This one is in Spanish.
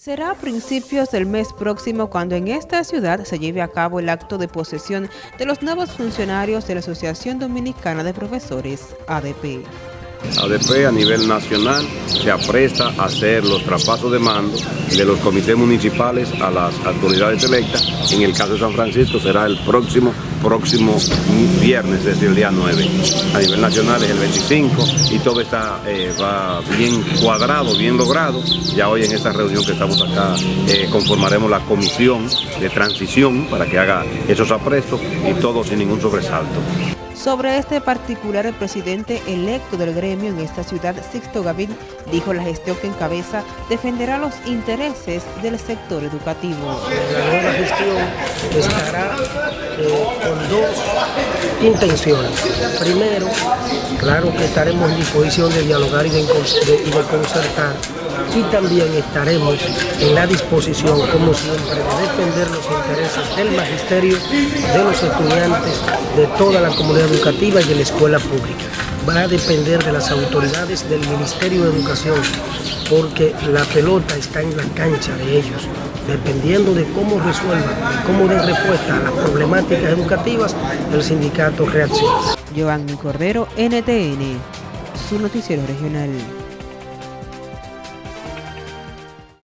Será a principios del mes próximo cuando en esta ciudad se lleve a cabo el acto de posesión de los nuevos funcionarios de la Asociación Dominicana de Profesores, ADP. ADP a nivel nacional se apresta a hacer los traspasos de mando de los comités municipales a las autoridades electas. En el caso de San Francisco será el próximo, próximo viernes, desde el día 9. A nivel nacional es el 25 y todo está eh, va bien cuadrado, bien logrado. Ya hoy en esta reunión que estamos acá eh, conformaremos la comisión de transición para que haga esos aprestos y todo sin ningún sobresalto. Sobre este particular, el presidente electo del gremio en esta ciudad, Sixto Gavín, dijo la gestión que encabeza defenderá los intereses del sector educativo. La nueva gestión estará eh, con dos intenciones. Primero, claro que estaremos en disposición de dialogar y de, concertar y también estaremos en la disposición, como siempre, de defender los intereses del magisterio, de los estudiantes, de toda la comunidad educativa y de la escuela pública. Va a depender de las autoridades del Ministerio de Educación, porque la pelota está en la cancha de ellos. Dependiendo de cómo resuelvan, cómo den respuesta a las problemáticas educativas, el sindicato reacciona. Cordero, NTN, su noticiero regional.